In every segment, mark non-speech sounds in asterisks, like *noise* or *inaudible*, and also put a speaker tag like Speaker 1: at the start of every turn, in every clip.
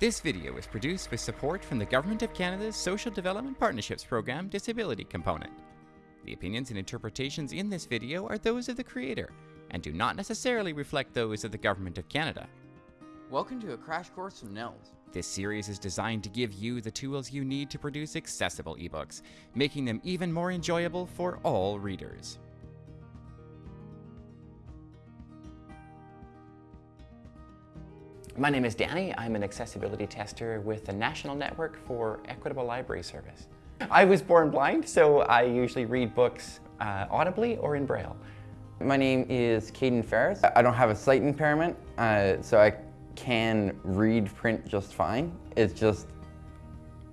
Speaker 1: This video is produced with support from the Government of Canada's Social Development Partnerships Program Disability Component. The opinions and interpretations in this video are those of the creator and do not necessarily reflect those of the Government of Canada.
Speaker 2: Welcome to a crash course from NNELS.
Speaker 1: This series is designed to give you the tools you need to produce accessible ebooks, making them even more enjoyable for all readers. My name is Danny. I'm an accessibility tester with the National Network for Equitable Library Service. I was born blind, so I usually read books uh, audibly or in Braille.
Speaker 3: My name is Caden Ferris. I don't have a sight impairment, uh, so I can read print just fine. It's just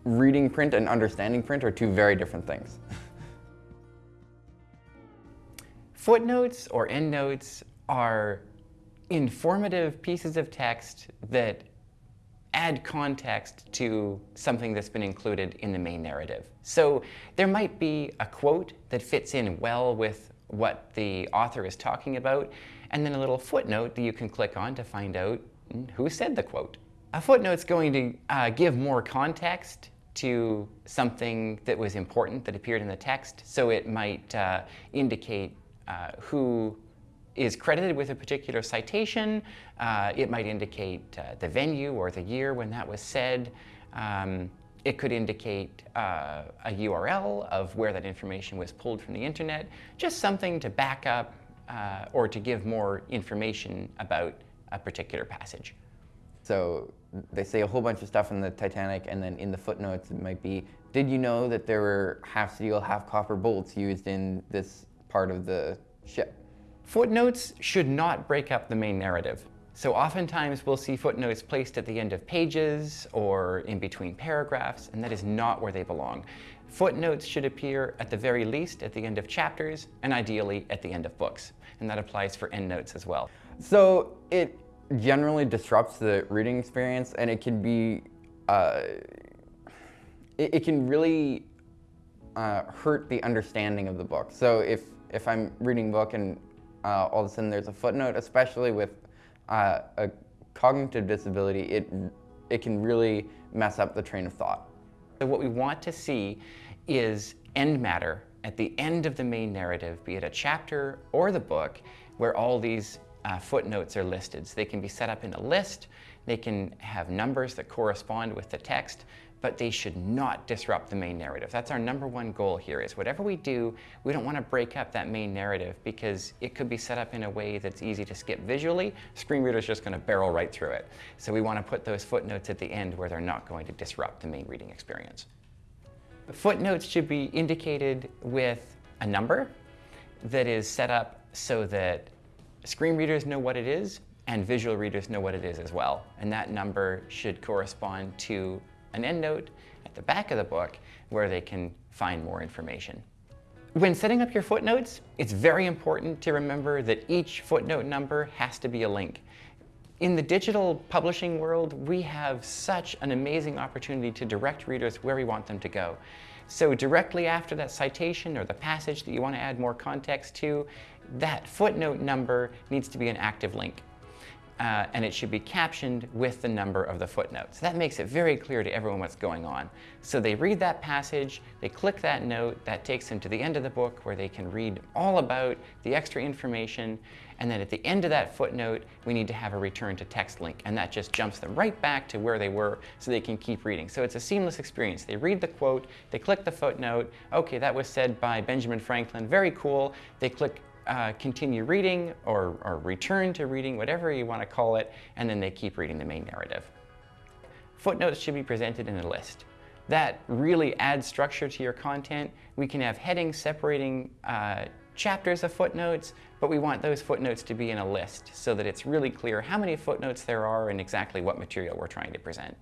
Speaker 3: reading print and understanding print are two very different things. *laughs*
Speaker 1: Footnotes or endnotes are informative pieces of text that add context to something that's been included in the main narrative. So there might be a quote that fits in well with what the author is talking about, and then a little footnote that you can click on to find out who said the quote. A footnote's going to uh, give more context to something that was important that appeared in the text, so it might uh, indicate uh, who is credited with a particular citation. Uh, it might indicate uh, the venue or the year when that was said. Um, it could indicate uh, a URL of where that information was pulled from the internet, just something to back up uh, or to give more information about a particular passage.
Speaker 3: So they say a whole bunch of stuff in the Titanic and then in the footnotes it might be, did you know that there were half steel, half copper bolts used in this part of the ship?
Speaker 1: Footnotes should not break up the main narrative. So oftentimes we'll see footnotes placed at the end of pages or in between paragraphs, and that is not where they belong. Footnotes should appear at the very least at the end of chapters and ideally at the end of books. And that applies for endnotes as well.
Speaker 3: So it generally disrupts the reading experience and it can be, uh, it, it, can really uh, hurt the understanding of the book. So if, if I'm reading book and uh, all of a sudden there's a footnote, especially with uh, a cognitive disability, it, it can really mess up the train of thought.
Speaker 1: So what we want to see is end matter at the end of the main narrative, be it a chapter or the book, where all these uh, footnotes are listed. So they can be set up in a list, they can have numbers that correspond with the text, but they should not disrupt the main narrative. That's our number one goal here is whatever we do, we don't want to break up that main narrative because it could be set up in a way that's easy to skip visually. Screen reader's just going to barrel right through it. So we want to put those footnotes at the end where they're not going to disrupt the main reading experience. Footnotes should be indicated with a number that is set up so that screen readers know what it is and visual readers know what it is as well. And that number should correspond to an endnote at the back of the book where they can find more information. When setting up your footnotes, it's very important to remember that each footnote number has to be a link. In the digital publishing world, we have such an amazing opportunity to direct readers where we want them to go. So directly after that citation or the passage that you want to add more context to, that footnote number needs to be an active link uh, and it should be captioned with the number of the footnotes. That makes it very clear to everyone what's going on. So they read that passage, they click that note, that takes them to the end of the book where they can read all about the extra information, and then at the end of that footnote, we need to have a return to text link, and that just jumps them right back to where they were so they can keep reading. So it's a seamless experience. They read the quote, they click the footnote, okay, that was said by Benjamin Franklin, very cool. They click uh, continue reading or, or return to reading, whatever you want to call it, and then they keep reading the main narrative. Footnotes should be presented in a list. That really adds structure to your content. We can have headings separating uh, chapters of footnotes, but we want those footnotes to be in a list so that it's really clear how many footnotes there are and exactly what material we're trying to present.